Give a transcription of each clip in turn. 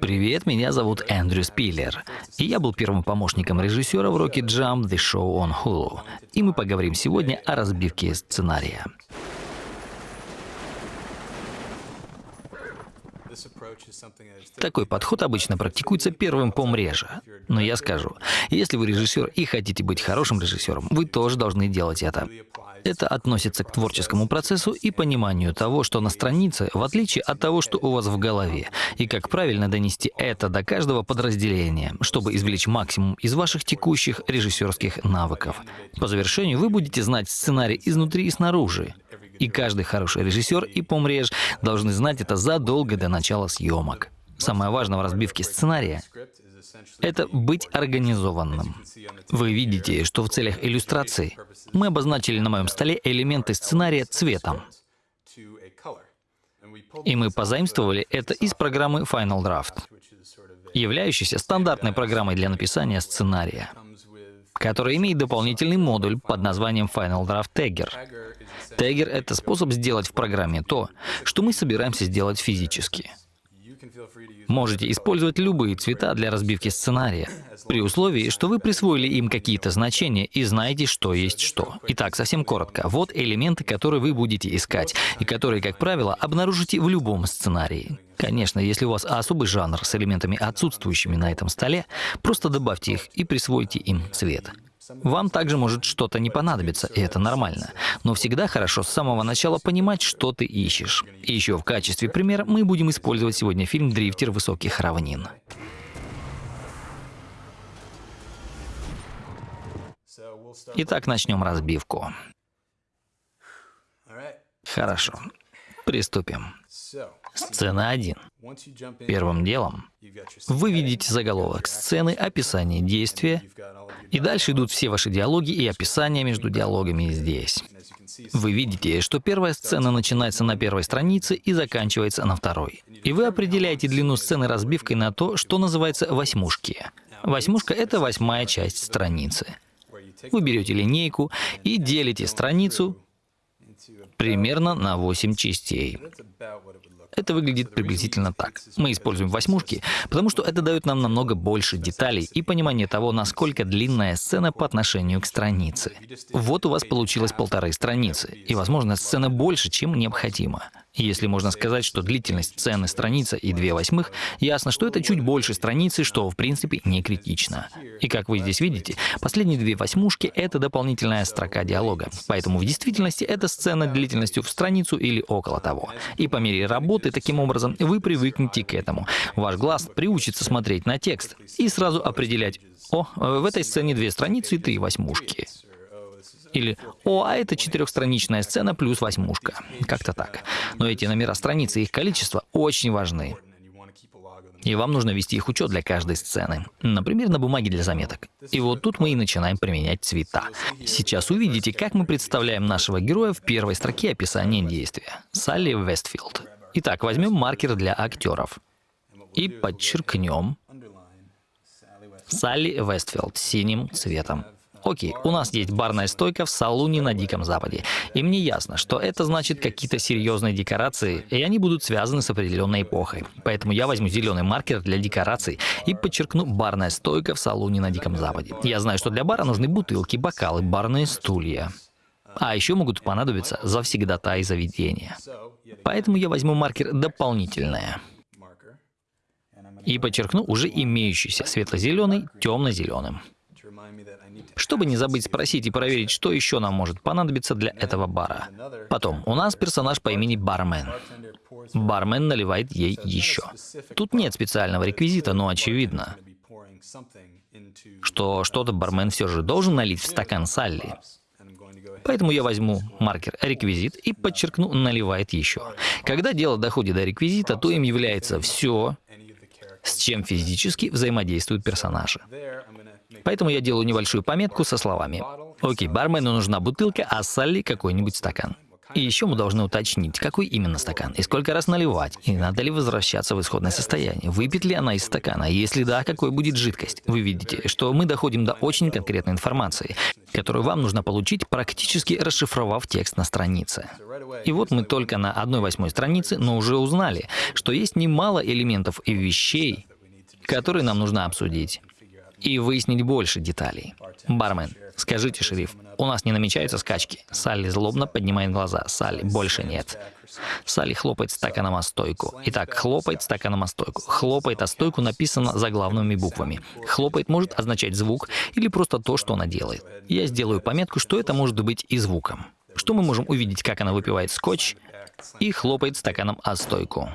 Привет, меня зовут Эндрю Спиллер, и я был первым помощником режиссера в Rocket Jump The Show on Hulu. И мы поговорим сегодня о разбивке сценария. Такой подход обычно практикуется первым по мреже. Но я скажу, если вы режиссер и хотите быть хорошим режиссером, вы тоже должны делать это. Это относится к творческому процессу и пониманию того, что на странице, в отличие от того, что у вас в голове, и как правильно донести это до каждого подразделения, чтобы извлечь максимум из ваших текущих режиссерских навыков. По завершению вы будете знать сценарий изнутри и снаружи. И каждый хороший режиссер и помреж должны знать это задолго до начала съемок. Самое важное в разбивке сценария — это быть организованным. Вы видите, что в целях иллюстрации мы обозначили на моем столе элементы сценария цветом. И мы позаимствовали это из программы Final Draft, являющейся стандартной программой для написания сценария, которая имеет дополнительный модуль под названием Final Draft Tagger. Теггер — это способ сделать в программе то, что мы собираемся сделать физически. Можете использовать любые цвета для разбивки сценария, при условии, что вы присвоили им какие-то значения и знаете, что есть что. Итак, совсем коротко. Вот элементы, которые вы будете искать, и которые, как правило, обнаружите в любом сценарии. Конечно, если у вас особый жанр с элементами, отсутствующими на этом столе, просто добавьте их и присвойте им цвет. Вам также может что-то не понадобиться, и это нормально. Но всегда хорошо с самого начала понимать, что ты ищешь. Еще в качестве примера мы будем использовать сегодня фильм «Дрифтер высоких равнин». Итак, начнем разбивку. Хорошо. Приступим. Сцена 1. Первым делом вы видите заголовок сцены, описание действия, и дальше идут все ваши диалоги и описания между диалогами здесь. Вы видите, что первая сцена начинается на первой странице и заканчивается на второй. И вы определяете длину сцены разбивкой на то, что называется восьмушки. Восьмушка — это восьмая часть страницы. Вы берете линейку и делите страницу примерно на 8 частей. Это выглядит приблизительно так. Мы используем восьмушки, потому что это дает нам намного больше деталей и понимание того, насколько длинная сцена по отношению к странице. Вот у вас получилось полторы страницы, и, возможно, сцена больше, чем необходимо. Если можно сказать, что длительность сцены страница и две восьмых, ясно, что это чуть больше страницы, что в принципе не критично. И как вы здесь видите, последние две восьмушки — это дополнительная строка диалога. Поэтому в действительности это сцена длительностью в страницу или около того. И по мере работы таким образом вы привыкнете к этому. Ваш глаз приучится смотреть на текст и сразу определять, о, в этой сцене две страницы и три восьмушки. Или «О, а это четырехстраничная сцена плюс восьмушка». Как-то так. Но эти номера страницы и их количество очень важны. И вам нужно вести их учет для каждой сцены. Например, на бумаге для заметок. И вот тут мы и начинаем применять цвета. Сейчас увидите, как мы представляем нашего героя в первой строке описания действия. Салли Вестфилд. Итак, возьмем маркер для актеров. И подчеркнем Салли Вестфилд синим цветом. Окей, у нас есть барная стойка в салуне на Диком Западе. И мне ясно, что это значит какие-то серьезные декорации, и они будут связаны с определенной эпохой. Поэтому я возьму зеленый маркер для декораций и подчеркну барная стойка в салуне на Диком Западе. Я знаю, что для бара нужны бутылки, бокалы, барные стулья. А еще могут понадобиться завсегдата и заведения. Поэтому я возьму маркер дополнительное и подчеркну уже имеющийся светло-зеленый темно-зеленым чтобы не забыть спросить и проверить, что еще нам может понадобиться для этого бара. Потом, у нас персонаж по имени Бармен. Бармен наливает ей еще. Тут нет специального реквизита, но очевидно, что что-то бармен все же должен налить в стакан Салли. Поэтому я возьму маркер «Реквизит» и подчеркну «Наливает еще». Когда дело доходит до реквизита, то им является все, с чем физически взаимодействуют персонажи. Поэтому я делаю небольшую пометку со словами. Окей, бармену нужна бутылка, а Салли какой-нибудь стакан. И еще мы должны уточнить, какой именно стакан, и сколько раз наливать, и надо ли возвращаться в исходное состояние, выпить ли она из стакана, если да, какой будет жидкость. Вы видите, что мы доходим до очень конкретной информации, которую вам нужно получить, практически расшифровав текст на странице. И вот мы только на одной восьмой странице, но уже узнали, что есть немало элементов и вещей, которые нам нужно обсудить и выяснить больше деталей. Бармен, скажите, шериф, у нас не намечаются скачки. Салли злобно поднимает глаза. Салли, больше нет. Салли хлопает стаканом о стойку. Итак, хлопает стаканом о стойку. Хлопает о стойку написано заглавными буквами. Хлопает может означать звук или просто то, что она делает. Я сделаю пометку, что это может быть и звуком. Что мы можем увидеть, как она выпивает скотч и хлопает стаканом о стойку.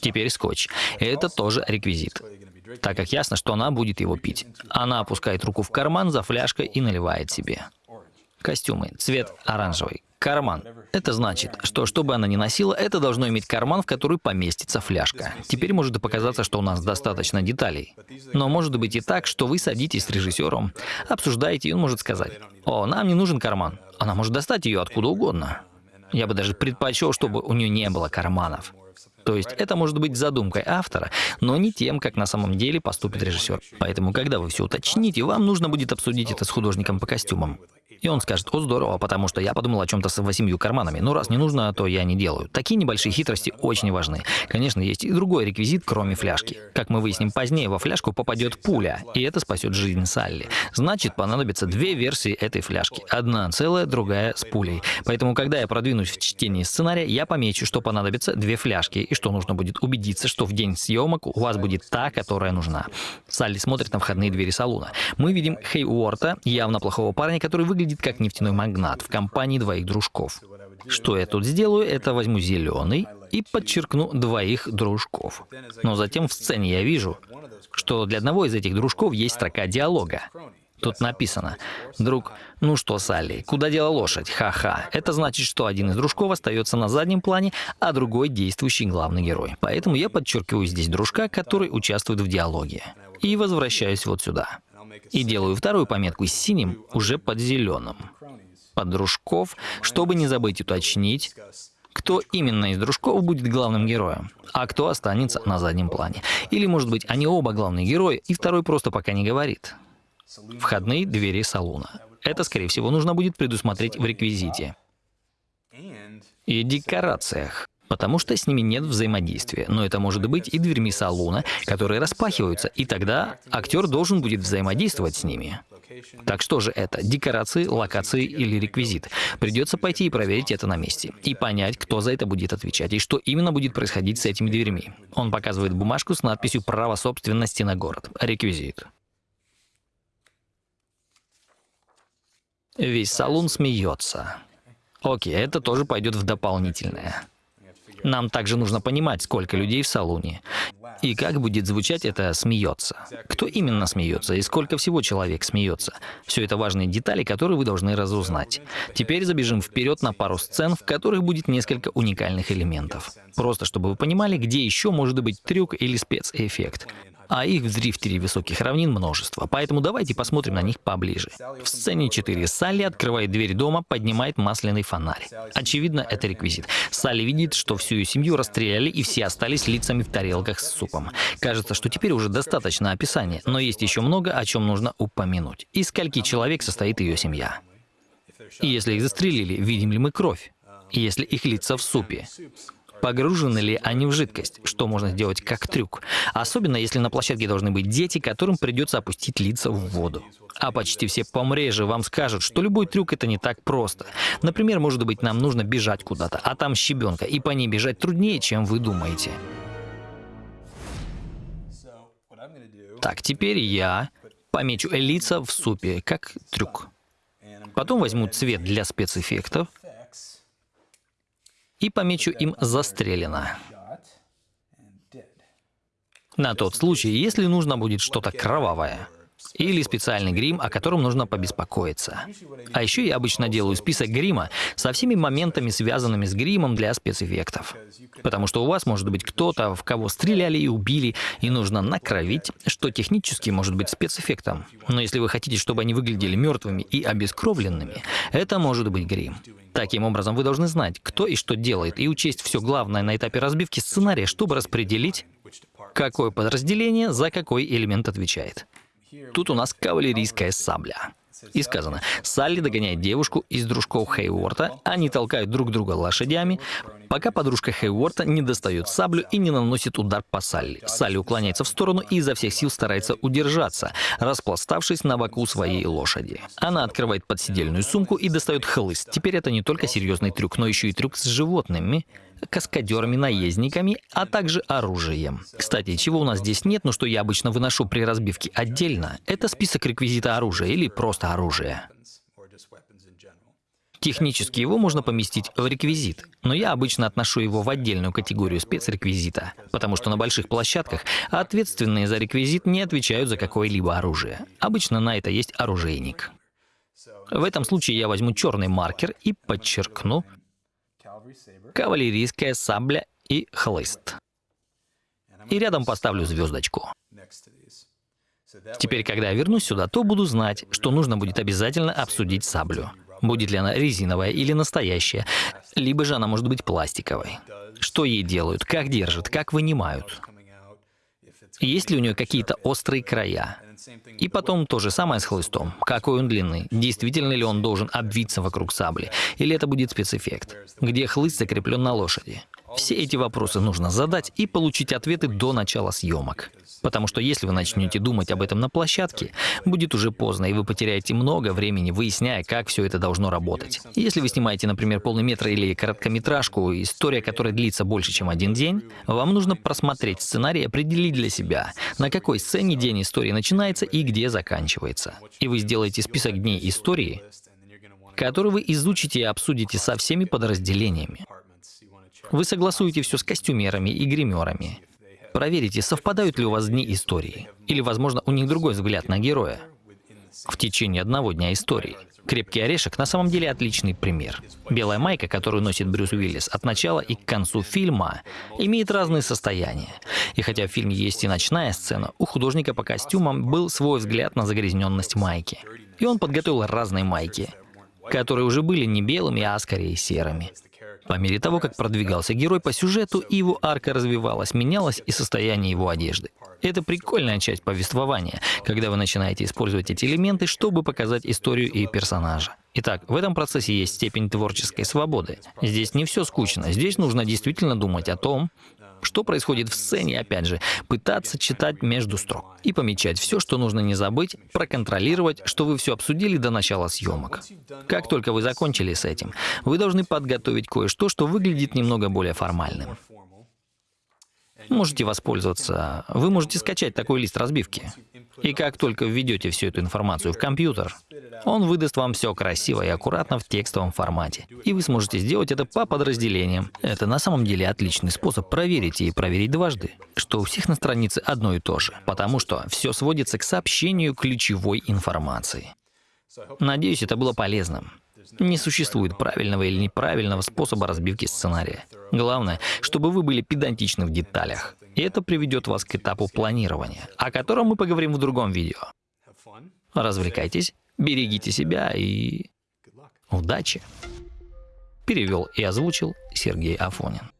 Теперь скотч. Это тоже реквизит так как ясно, что она будет его пить. Она опускает руку в карман за фляжкой и наливает себе. Костюмы. Цвет оранжевый. Карман. Это значит, что что бы она ни носила, это должно иметь карман, в который поместится фляжка. Теперь может и показаться, что у нас достаточно деталей. Но может быть и так, что вы садитесь с режиссером, обсуждаете, и он может сказать, «О, нам не нужен карман». Она может достать ее откуда угодно. Я бы даже предпочел, чтобы у нее не было карманов. То есть это может быть задумкой автора, но не тем, как на самом деле поступит режиссер. Поэтому, когда вы все уточните, вам нужно будет обсудить это с художником по костюмам. И он скажет, о, здорово, потому что я подумал о чем-то с восемью карманами. Ну, раз не нужно, то я не делаю. Такие небольшие хитрости очень важны. Конечно, есть и другой реквизит, кроме фляжки. Как мы выясним позднее, во фляжку попадет пуля, и это спасет жизнь Салли. Значит, понадобится две версии этой фляжки. Одна целая, другая с пулей. Поэтому, когда я продвинусь в чтении сценария, я помечу, что понадобится две фляжки, и что нужно будет убедиться, что в день съемок у вас будет та, которая нужна. Салли смотрит на входные двери салона. Мы видим Хей Уорта, явно плохого парня, который выглядит выглядит как нефтяной магнат в компании двоих дружков. Что я тут сделаю, это возьму зеленый и подчеркну двоих дружков. Но затем в сцене я вижу, что для одного из этих дружков есть строка диалога. Тут написано, друг, ну что, Салли, куда дела лошадь? Ха-ха. Это значит, что один из дружков остается на заднем плане, а другой действующий главный герой. Поэтому я подчеркиваю здесь дружка, который участвует в диалоге. И возвращаюсь вот сюда. И делаю вторую пометку с синим уже под зеленым. Под дружков, чтобы не забыть уточнить, кто именно из дружков будет главным героем, а кто останется на заднем плане. Или, может быть, они оба главные герои, и второй просто пока не говорит. Входные двери салуна. Это, скорее всего, нужно будет предусмотреть в реквизите. И декорациях потому что с ними нет взаимодействия. Но это может быть и дверьми салона, которые распахиваются, и тогда актер должен будет взаимодействовать с ними. Так что же это? Декорации, локации или реквизит? Придется пойти и проверить это на месте. И понять, кто за это будет отвечать, и что именно будет происходить с этими дверьми. Он показывает бумажку с надписью «Право собственности на город». Реквизит. Весь салон смеется. Окей, это тоже пойдет в дополнительное. Нам также нужно понимать, сколько людей в салоне. И как будет звучать это «смеется». Кто именно смеется и сколько всего человек смеется. Все это важные детали, которые вы должны разузнать. Теперь забежим вперед на пару сцен, в которых будет несколько уникальных элементов. Просто чтобы вы понимали, где еще может быть трюк или спецэффект а их в дрифтере высоких равнин множество, поэтому давайте посмотрим на них поближе. В сцене 4 Салли открывает дверь дома, поднимает масляный фонарь. Очевидно, это реквизит. Салли видит, что всю ее семью расстреляли и все остались лицами в тарелках с супом. Кажется, что теперь уже достаточно описания, но есть еще много, о чем нужно упомянуть. Из скольки человек состоит ее семья? И если их застрелили, видим ли мы кровь? Если их лица в супе? Погружены ли они в жидкость, что можно сделать как трюк. Особенно, если на площадке должны быть дети, которым придется опустить лица в воду. А почти все помрежи вам скажут, что любой трюк это не так просто. Например, может быть, нам нужно бежать куда-то, а там щебенка, и по ней бежать труднее, чем вы думаете. Так, теперь я помечу лица в супе, как трюк. Потом возьму цвет для спецэффектов и помечу им «Застрелено». На тот случай, если нужно будет что-то кровавое. Или специальный грим, о котором нужно побеспокоиться. А еще я обычно делаю список грима со всеми моментами, связанными с гримом для спецэффектов. Потому что у вас может быть кто-то, в кого стреляли и убили, и нужно накровить, что технически может быть спецэффектом. Но если вы хотите, чтобы они выглядели мертвыми и обескровленными, это может быть грим. Таким образом, вы должны знать, кто и что делает, и учесть все главное на этапе разбивки сценария, чтобы распределить, какое подразделение за какой элемент отвечает. Тут у нас кавалерийская сабля. И сказано, Салли догоняет девушку из дружков Хейворта, они толкают друг друга лошадями, пока подружка Хейворта не достает саблю и не наносит удар по Салли. Салли уклоняется в сторону и изо всех сил старается удержаться, распластавшись на боку своей лошади. Она открывает подсидельную сумку и достает хлыст. Теперь это не только серьезный трюк, но еще и трюк с животными, каскадерами-наездниками, а также оружием. Кстати, чего у нас здесь нет, но что я обычно выношу при разбивке отдельно, это список реквизита оружия или просто оружие. Технически его можно поместить в реквизит, но я обычно отношу его в отдельную категорию спецреквизита, потому что на больших площадках ответственные за реквизит не отвечают за какое-либо оружие. Обычно на это есть оружейник. В этом случае я возьму черный маркер и подчеркну кавалерийская сабля и хлыст. И рядом поставлю звездочку. Теперь, когда я вернусь сюда, то буду знать, что нужно будет обязательно обсудить саблю. Будет ли она резиновая или настоящая, либо же она может быть пластиковой. Что ей делают, как держат, как вынимают. Есть ли у нее какие-то острые края? И потом то же самое с хлыстом. Какой он длины? Действительно ли он должен обвиться вокруг сабли? Или это будет спецэффект? Где хлыст закреплен на лошади? Все эти вопросы нужно задать и получить ответы до начала съемок. Потому что если вы начнете думать об этом на площадке, будет уже поздно, и вы потеряете много времени, выясняя, как все это должно работать. Если вы снимаете, например, полный метр или короткометражку, история которая длится больше, чем один день, вам нужно просмотреть сценарий и определить для себя, на какой сцене день истории начинается и где заканчивается. И вы сделаете список дней истории, который вы изучите и обсудите со всеми подразделениями. Вы согласуете все с костюмерами и гримерами. Проверите, совпадают ли у вас дни истории. Или, возможно, у них другой взгляд на героя. В течение одного дня истории. «Крепкий орешек» на самом деле отличный пример. Белая майка, которую носит Брюс Уиллис от начала и к концу фильма, имеет разные состояния. И хотя в фильме есть и ночная сцена, у художника по костюмам был свой взгляд на загрязненность майки. И он подготовил разные майки, которые уже были не белыми, а скорее серыми. По мере того, как продвигался герой по сюжету, его арка развивалась, менялось и состояние его одежды. Это прикольная часть повествования, когда вы начинаете использовать эти элементы, чтобы показать историю и персонажа. Итак, в этом процессе есть степень творческой свободы. Здесь не все скучно, здесь нужно действительно думать о том, что происходит в сцене, опять же, пытаться читать между строк и помечать все, что нужно не забыть, проконтролировать, что вы все обсудили до начала съемок. Как только вы закончили с этим, вы должны подготовить кое-что, что выглядит немного более формальным. Можете воспользоваться, вы можете скачать такой лист разбивки. И как только введете всю эту информацию в компьютер, он выдаст вам все красиво и аккуратно в текстовом формате. И вы сможете сделать это по подразделениям. Это на самом деле отличный способ проверить и проверить дважды, что у всех на странице одно и то же, потому что все сводится к сообщению ключевой информации. Надеюсь, это было полезным. Не существует правильного или неправильного способа разбивки сценария. Главное, чтобы вы были педантичны в деталях. И это приведет вас к этапу планирования, о котором мы поговорим в другом видео. Развлекайтесь, берегите себя и удачи. Перевел и озвучил Сергей Афонин.